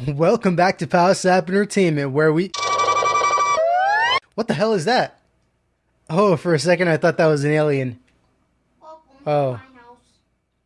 Welcome back to Power Sap Entertainment, where we. What the hell is that? Oh, for a second I thought that was an alien. Oh.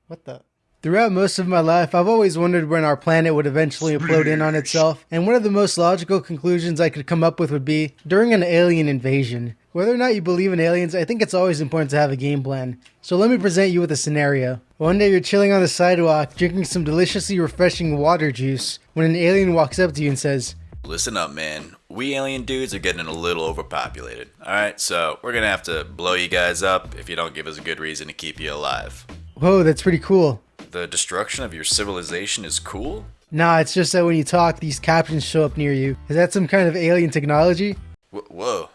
What the? Throughout most of my life, I've always wondered when our planet would eventually implode in on itself, and one of the most logical conclusions I could come up with would be during an alien invasion. Whether or not you believe in aliens, I think it's always important to have a game plan. So let me present you with a scenario. One day you're chilling on the sidewalk, drinking some deliciously refreshing water juice, when an alien walks up to you and says, Listen up, man. We alien dudes are getting a little overpopulated. Alright, so we're gonna have to blow you guys up if you don't give us a good reason to keep you alive. Whoa, that's pretty cool. The destruction of your civilization is cool? Nah, it's just that when you talk, these captions show up near you. Is that some kind of alien technology? Wh- whoa.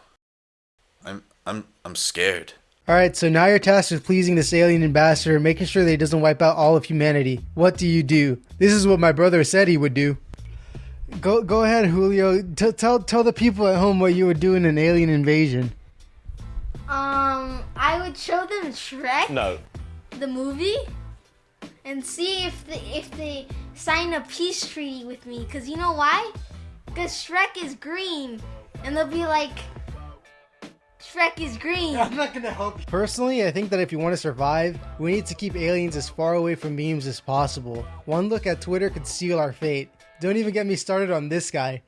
I'm I'm I'm scared. Alright, so now you're tasked with pleasing this alien ambassador making sure that he doesn't wipe out all of humanity. What do you do? This is what my brother said he would do. Go go ahead, Julio. T- tell tell the people at home what you would do in an alien invasion. Um, I would show them Shrek, No. the movie, and see if they if they sign a peace treaty with me. Cause you know why? Cause Shrek is green, and they'll be like, Shrek is green. I'm not gonna help you. Personally, I think that if you want to survive, we need to keep aliens as far away from memes as possible. One look at Twitter could seal our fate. Don't even get me started on this guy.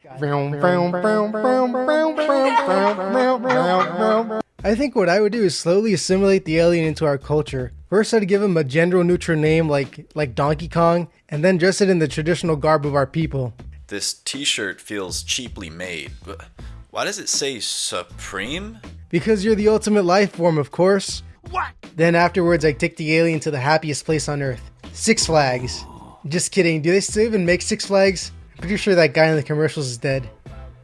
I think what I would do is slowly assimilate the alien into our culture. First, I'd give him a gender neutral name like like Donkey Kong, and then dress it in the traditional garb of our people. This t-shirt feels cheaply made. but Why does it say Supreme? Because you're the ultimate life form, of course. What? Then afterwards, I take the alien to the happiest place on Earth Six Flags. Just kidding, do they still even make Six Flags? I'm pretty sure that guy in the commercials is dead.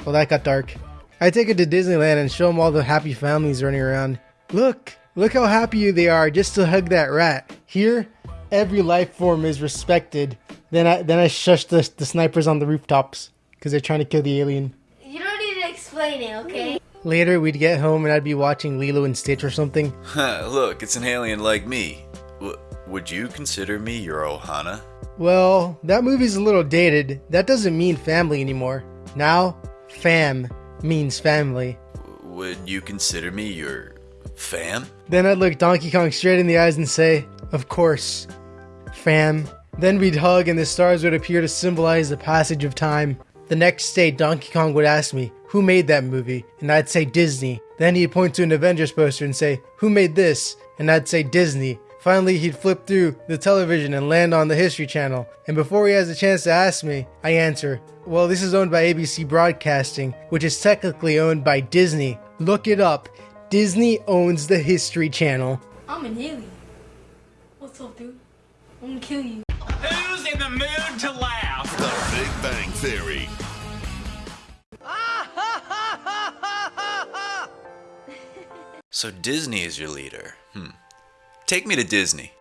Well, that got dark. I take it to Disneyland and show them all the happy families running around. Look, look how happy they are just to hug that rat. Here, every life form is respected. Then I then I shush the, the snipers on the rooftops because they're trying to kill the alien. You don't need to explain it, okay? Later, we'd get home and I'd be watching Lilo and Stitch or something. Look, it's an alien like me. W- would you consider me your Ohana? Well, that movie's a little dated. That doesn't mean family anymore. Now, fam means family. Would you consider me your fam? Then I'd look Donkey Kong straight in the eyes and say, Of course, fam. Then we'd hug and the stars would appear to symbolize the passage of time. The next day, Donkey Kong would ask me, Who made that movie? And I'd say Disney. Then he'd point to an Avengers poster and say, Who made this? And I'd say Disney. Finally, he'd flip through the television and land on the History Channel. And before he has a chance to ask me, I answer, Well, this is owned by ABC Broadcasting, which is technically owned by Disney. Look it up. Disney owns the History Channel. I'm an alien. What's up, dude? I'm gonna kill you. Who's in the mood to laugh? The Big Bang Theory. So Disney is your leader. Hmm. Take me to Disney.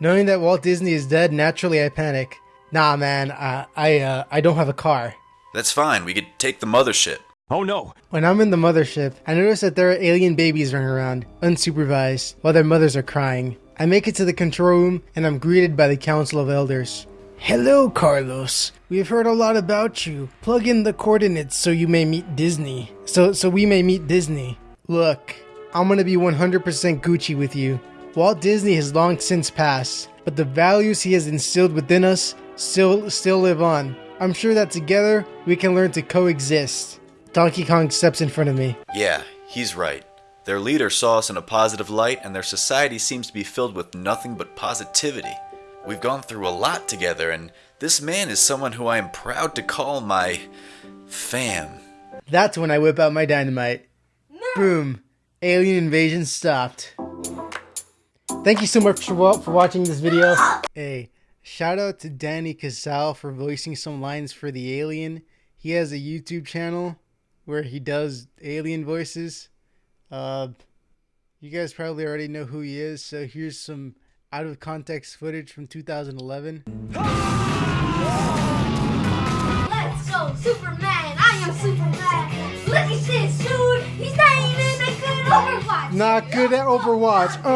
Knowing that Walt Disney is dead, naturally I panic. Nah, man, uh, I uh, I don't have a car. That's fine. We could take the mothership. Oh no. When I'm in the mothership, I notice that there are alien babies running around, unsupervised, while their mothers are crying. I make it to the control room and I'm greeted by the Council of Elders. Hello, Carlos. We've heard a lot about you. Plug in the coordinates so you may meet Disney. So so we may meet Disney. Look, I'm gonna be 100% Gucci with you. Walt Disney has long since passed, but the values he has instilled within us still still live on. I'm sure that together we can learn to coexist. Donkey Kong steps in front of me. Yeah, he's right. Their leader saw us in a positive light, and their society seems to be filled with nothing but positivity. We've gone through a lot together, and this man is someone who I am proud to call my fam. That's when I whip out my dynamite. Boom. Alien invasion stopped. Thank you so much for, for watching this video. Hey, shout out to Danny Casale for voicing some lines for the alien. He has a YouTube channel where he does alien voices. Uh, you guys probably already know who he is, so here's some out of context footage from 2011. Not good at Overwatch.